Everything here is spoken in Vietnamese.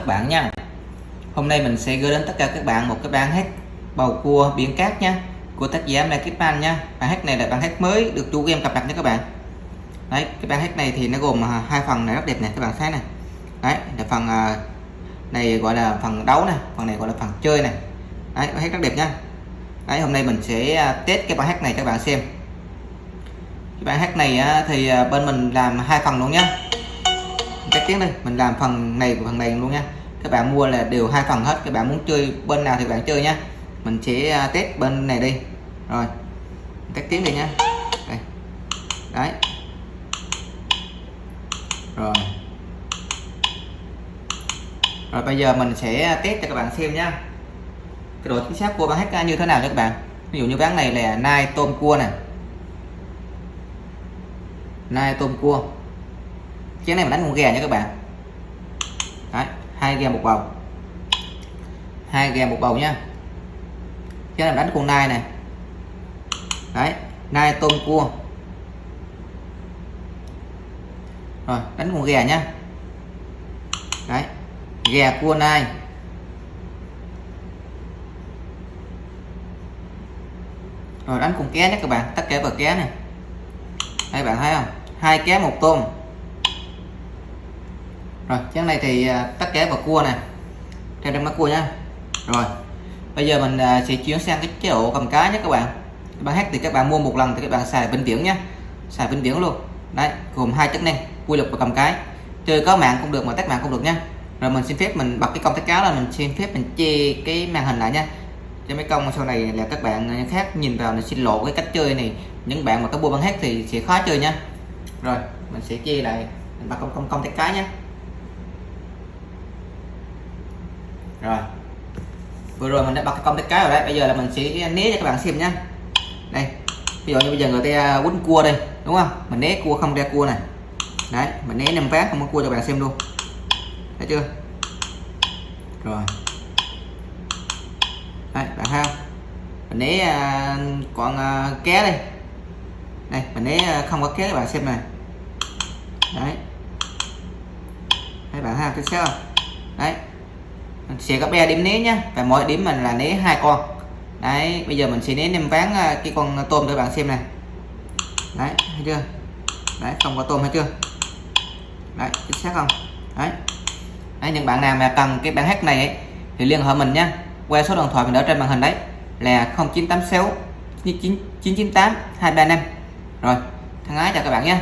Các bạn nha. Hôm nay mình sẽ gửi đến tất cả các bạn một cái bản hát bầu cua biển cát nha, của tác giả Mai Kiếp Anh nha. Bản hát này là bản hát mới được chủ game cập nhật nha các bạn. Đấy, cái bản hát này thì nó gồm à, hai phần này rất đẹp này các bạn thấy này đấy, là phần à, này gọi là phần đấu này phần này gọi là phần chơi này đấy, bản hát rất đẹp nha. Đấy, hôm nay mình sẽ à, test cái bản hát này cho các bạn xem. Cái bản hát này thì bên mình làm hai phần luôn nhá chắc tiếp đây, mình làm phần này và phần này luôn nha. Các bạn mua là đều hai phần hết, các bạn muốn chơi bên nào thì bạn chơi nhá mình sẽ à, test bên này đi. Rồi tắt tiếng đi nhá đây. đấy. Rồi. Rồi, bây giờ mình sẽ test cho các bạn xem nhá cái độ chính xác của bán hát như thế nào cho các bạn. Ví dụ như bán này là nai tôm cua này. Nai tôm cua chén này mình đánh con gà nha các bạn. Đấy, hai gà một bầu. Hai gà một bầu nha. Chén này mình đánh con nai này đấy nai tôm cua. Rồi đánh con gà nhá đấy gà cua nai. Rồi đánh con ké nhé các bạn. Tất cả vào ké này đây bạn thấy không? Hai ké một tôm rồi chén này thì tắt tất và vào cua nè. Theo trong mắt cua nhá. Rồi, bây giờ mình à, sẽ chuyển sang cái chế độ cầm cá nhé các bạn. Các bạn hát thì các bạn mua một lần thì các bạn xài vĩnh viễn nhé. Xài vĩnh viễn luôn. Đấy, gồm hai chức năng quy luật và cầm cái. Chơi có mạng cũng được mà tắt mạng cũng được nhá rồi mình xin phép mình bật cái công tắt cá là mình xin phép mình che cái màn hình lại nha. Cho mấy công sau này là các bạn à, khác nhìn vào là xin lộ cái cách chơi này. Những bạn mà có mua băng hát thì sẽ khó chơi nha rồi, mình sẽ chia lại. Mình bật công công công tắt cái nhé. Rồi. Vừa rồi mình đã bật cái công tắc cái rồi đấy. Bây giờ là mình sẽ né cho các bạn xem nhá. Đây. Ví dụ như bây giờ người ta à, quấn cua đây, đúng không? Mình né cua không ra cua này. Đấy, mình né năm phát không có cua cho bạn xem luôn. Thấy chưa? Rồi. Đấy, bạn thấy không? Mình né à, còn à, ké đây. Đây, mình né không có ké các bạn xem này. Đấy. Thấy bạn thấy không? Thấy không? Đấy sẽ có ba điểm né nhá. Và mỗi điểm mình là né hai con. Đấy bây giờ mình sẽ né nem ván à, cái con tôm để bạn xem này đấy thấy chưa? Đấy không có tôm hay chưa? Đấy chính xác không? Đấy. Đấy những bạn nào mà cần cái bản hát này ấy, thì liên hệ mình nhá. Qua số điện thoại mình đã trên màn hình đấy là 0986 998 235 rồi thân ái chào các bạn nhé